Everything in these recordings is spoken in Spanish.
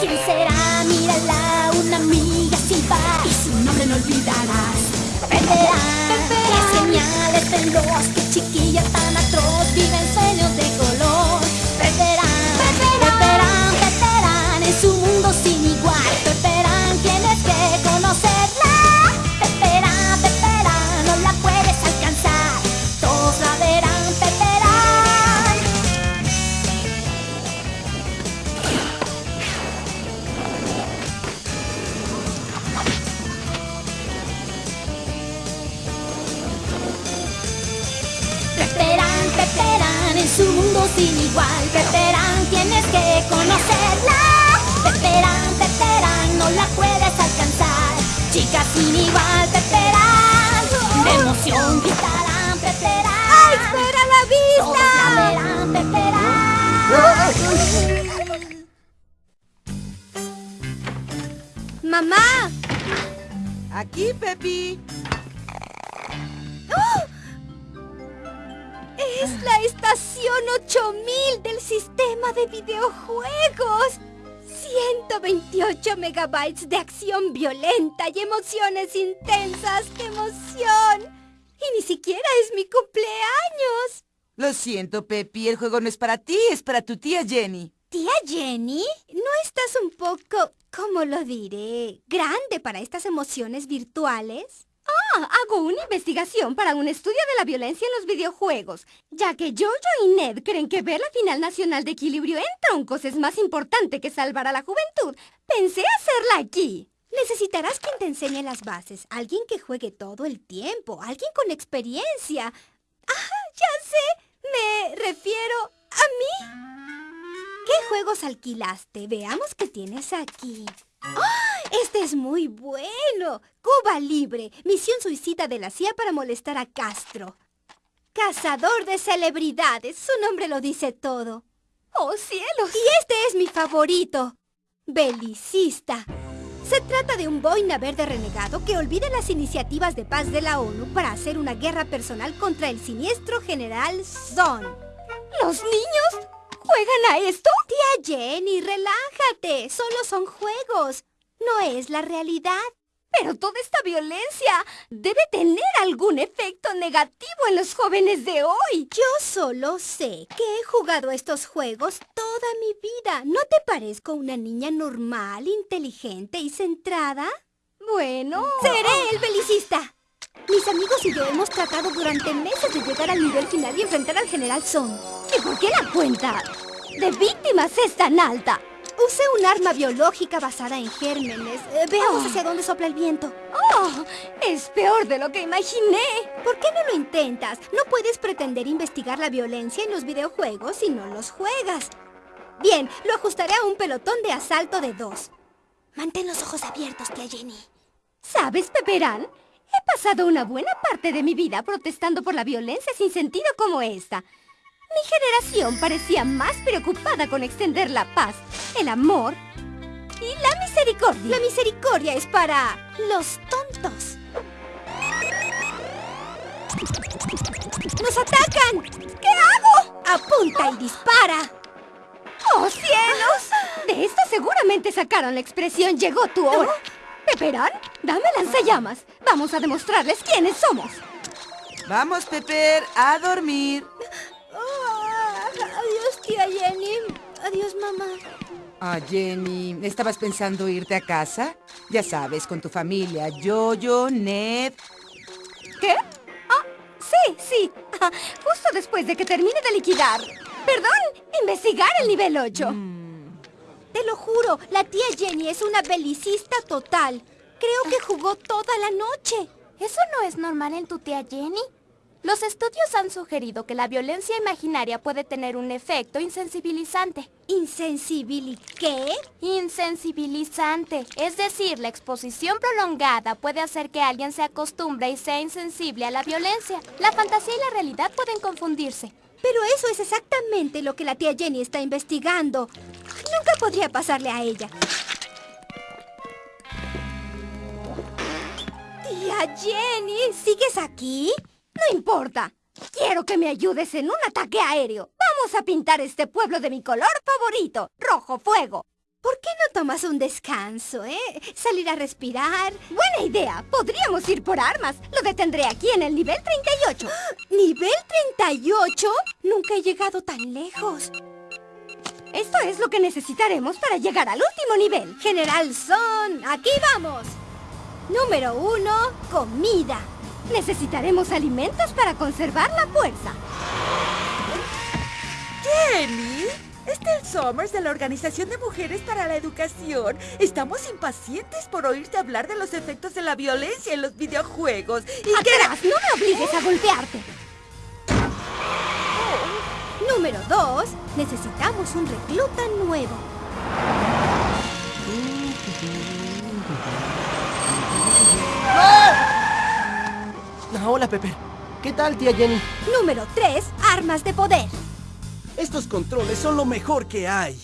¿Quién será? Mírala, una amiga sin par Y su nombre no olvidarás. Perderán Qué genial es veloz Qué chiquilla tan sin igual. Peperán, tienes que conocerla. Peperán, Peperán, no la puedes alcanzar. Chica sin igual, Peperán De emoción gritarán, Peperán ¡Ay, espera la Todos la verán, Peperán ¡Mamá! Aquí, Pepi. ¡Es la estación 8000 del sistema de videojuegos! 128 megabytes de acción violenta y emociones intensas. ¡Qué emoción! Y ni siquiera es mi cumpleaños. Lo siento, Pepi. El juego no es para ti, es para tu tía Jenny. Tía Jenny, ¿no estás un poco, cómo lo diré, grande para estas emociones virtuales? Ah, hago una investigación para un estudio de la violencia en los videojuegos, ya que Jojo y Ned creen que ver la final nacional de equilibrio en troncos es más importante que salvar a la juventud. Pensé hacerla aquí. Necesitarás quien te enseñe las bases, alguien que juegue todo el tiempo, alguien con experiencia. ¡Ah, ya sé! Me refiero a mí. ¿Qué juegos alquilaste? Veamos qué tienes aquí. ¡Ah! Este es muy bueno. Cuba Libre, misión suicida de la CIA para molestar a Castro. Cazador de celebridades, su nombre lo dice todo. ¡Oh, cielos! Y este es mi favorito. Belicista. Se trata de un boina verde renegado que olvida las iniciativas de paz de la ONU para hacer una guerra personal contra el siniestro general Zon. ¿Los niños juegan a esto? Tía Jenny, relájate. Solo son juegos. No es la realidad. Pero toda esta violencia debe tener algún efecto negativo en los jóvenes de hoy. Yo solo sé que he jugado estos juegos toda mi vida. ¿No te parezco una niña normal, inteligente y centrada? Bueno... ¡Seré el belicista! Mis amigos y yo hemos tratado durante meses de llegar al nivel final y enfrentar al General Son. ¿Y por qué la cuenta de víctimas es tan alta? Usé un arma biológica basada en gérmenes. Eh, veamos Oh. hacia dónde sopla el viento. ¡Oh! Es peor de lo que imaginé. ¿Por qué no lo intentas? No puedes pretender investigar la violencia en los videojuegos si no los juegas. Bien, lo ajustaré a un pelotón de asalto de dos. Mantén los ojos abiertos, tía Jenny. ¿Sabes, Peperán? He pasado una buena parte de mi vida protestando por la violencia sin sentido como esta. Mi generación parecía más preocupada con extender la paz, el amor y la misericordia. La misericordia es para los tontos. ¡Nos atacan! ¿Qué hago? Apunta y dispara. ¡Oh, cielos! De esto seguramente sacaron la expresión llegó tu hora. Peperán, dame lanzallamas. Vamos a demostrarles quiénes somos. Vamos, Pepper, a dormir. Adiós, mamá. Ah, Jenny, ¿estabas pensando irte a casa? Ya sabes, con tu familia, Jojo, Ned. ¿Qué? Ah, sí, sí. Ah, justo después de que termine de liquidar. Perdón, investigar el nivel 8. Te lo juro, la tía Jenny es una belicista total. Creo que jugó toda la noche. ¿Eso no es normal en tu tía Jenny? Los estudios han sugerido que la violencia imaginaria puede tener un efecto insensibilizante. ¿Insensibil qué? Insensibilizante, es decir, la exposición prolongada puede hacer que alguien se acostumbre y sea insensible a la violencia. La fantasía y la realidad pueden confundirse. Pero eso es exactamente lo que la tía Jenny está investigando. Nunca podría pasarle a ella. Tía Jenny, ¿sigues aquí? Importa. Quiero que me ayudes en un ataque aéreo. Vamos a pintar este pueblo de mi color favorito, rojo fuego. ¿Por qué no tomas un descanso, eh? Salir a respirar. Buena idea. Podríamos ir por armas. Lo detendré aquí en el nivel 38. ¿Nivel 38? Nunca he llegado tan lejos. Esto es lo que necesitaremos para llegar al último nivel. General Son, aquí vamos. Número uno, comida. Necesitaremos alimentos para conservar la fuerza. Jenny, Estelle Somers de la Organización de Mujeres para la Educación. Estamos impacientes por oírte hablar de los efectos de la violencia en los videojuegos. Y ¡Atrás! ¡No me obligues a golpearte! Número 2. Necesitamos un recluta nuevo. Hola, Pepper. ¿Qué tal, tía Jenny? Número 3. Armas de poder. Estos controles son lo mejor que hay.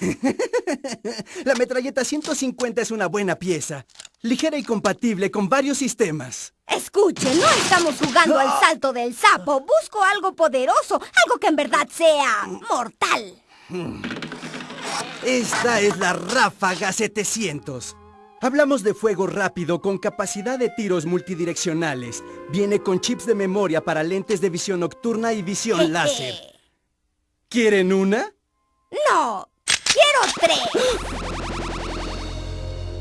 La metralleta 150 es una buena pieza. Ligera y compatible con varios sistemas. Escuche, no estamos jugando al salto del sapo. Busco algo poderoso, algo que en verdad sea mortal. Esta es la Ráfaga 700. Hablamos de fuego rápido con capacidad de tiros multidireccionales. Viene con chips de memoria para lentes de visión nocturna y visión láser. ¿Quieren una? No, quiero tres.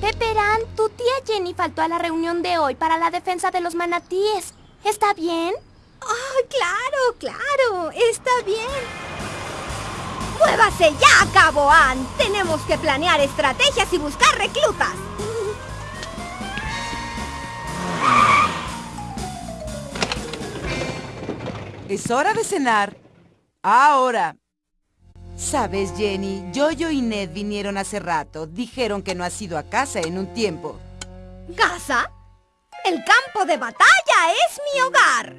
Peperán, tu tía Jenny faltó a la reunión de hoy para la defensa de los manatíes. ¿Está bien? ¡Oh, claro, claro! ¡Está bien! ¡Muévase ya, Cabo Ann! Tenemos que planear estrategias y buscar reclutas. Es hora de cenar. Ahora. Sabes, Jenny, Jojo y Ned vinieron hace rato. Dijeron que no has ido a casa en un tiempo. ¿Casa? El campo de batalla es mi hogar.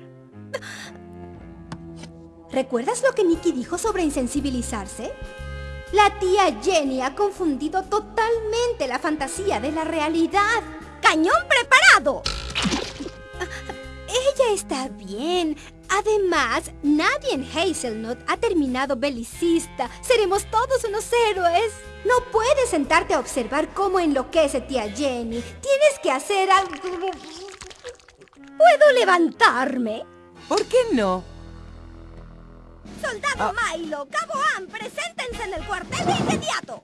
¿Recuerdas lo que Nicky dijo sobre insensibilizarse? La tía Jenny ha confundido totalmente la fantasía de la realidad. ¡Cañón preparado! Ella está bien. Además, nadie en Hazelnut ha terminado belicista. Seremos todos unos héroes. No puedes sentarte a observar cómo enloquece tía Jenny. Tienes que hacer algo... ¿Puedo levantarme? ¿Por qué no? Soldado ah. Milo, Cabo Ann, preséntense en el cuartel de inmediato.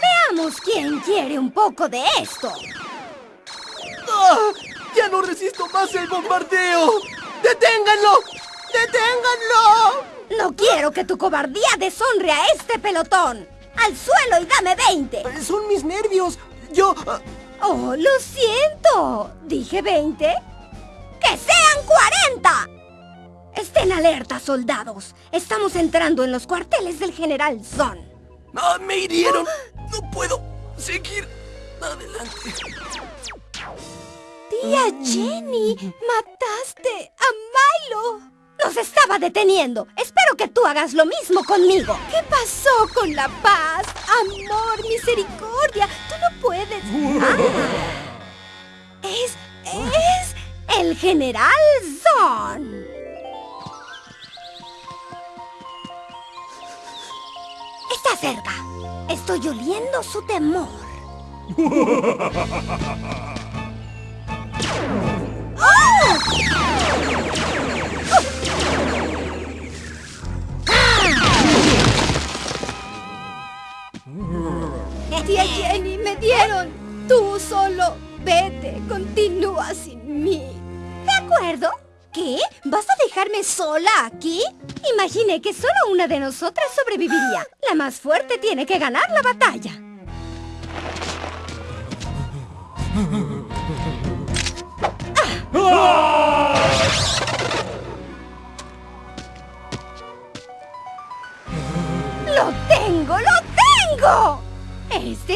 Veamos quién quiere un poco de esto. ¡Ah! ¡Ya no resisto más el bombardeo! ¡Deténganlo! ¡Deténganlo! No quiero que tu cobardía deshonre a este pelotón. ¡Al suelo y dame 20! Son mis nervios. Yo... Ah. Oh, lo siento. ¿Dije 20? ¡Que sean 40! Estén alerta, soldados. Estamos entrando en los cuarteles del General Zon. ¡Ah, me hirieron! No puedo seguir adelante. Tía Jenny, mataste a Milo. Nos estaba deteniendo. Espero que tú hagas lo mismo conmigo. ¿Qué pasó con la paz? Amor, misericordia. Tú no puedes. Ah. Es... es... El General Zon. Está cerca. Estoy oliendo su temor. Tía Jenny, me dieron. Tú solo vete, continúa sin mí. ¿De acuerdo? ¿Qué? ¿Vas a dejarme sola aquí? Imaginé que solo una de nosotras sobreviviría. La más fuerte tiene que ganar la batalla.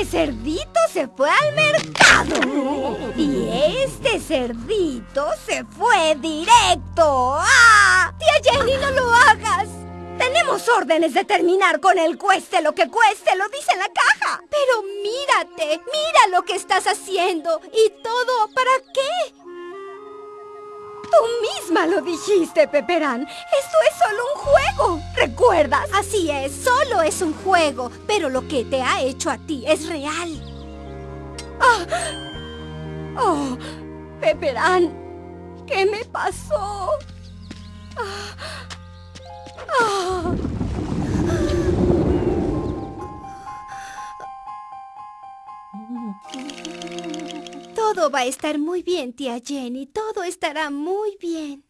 Cerdito se fue al mercado. Y este cerdito se fue directo. ¡Ah! Tía Jenny, no lo hagas. Tenemos órdenes de terminar con el cueste lo que cueste, lo dice la caja. Pero mírate, mira lo que estás haciendo. ¿Y todo para qué? Tú misma lo dijiste, Peperán. Esto es solo un juego. ¿Recuerdas? Así es, solo es un juego, pero lo que te ha hecho a ti es real. Oh, Peperán, ¿qué me pasó? Ah, ah. Todo va a estar muy bien, tía Jenny. Todo estará muy bien.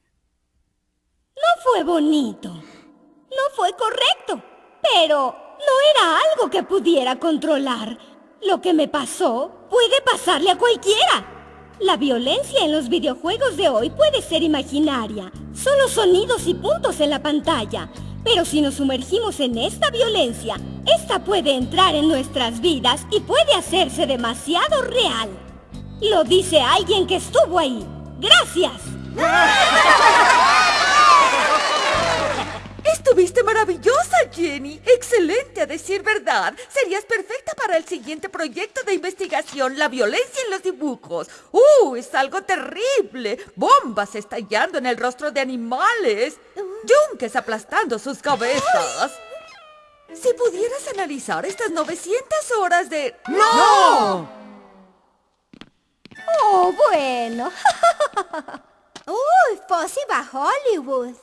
No fue bonito. No fue correcto. Pero no era algo que pudiera controlar. Lo que me pasó puede pasarle a cualquiera. La violencia en los videojuegos de hoy puede ser imaginaria. Solo sonidos y puntos en la pantalla. Pero si nos sumergimos en esta violencia, esta puede entrar en nuestras vidas y puede hacerse demasiado real. Lo dice alguien que estuvo ahí. ¡Gracias! Estuviste maravillosa, Jenny. Excelente, a decir verdad. Serías perfecta para el siguiente proyecto de investigación, la violencia en los dibujos. ¡Uh! Es algo terrible. Bombas estallando en el rostro de animales. Yunques aplastando sus cabezas. Si pudieras analizar estas 900 horas de... ¡No! Oh, bueno. ¡Uy! Fossi va a Hollywood.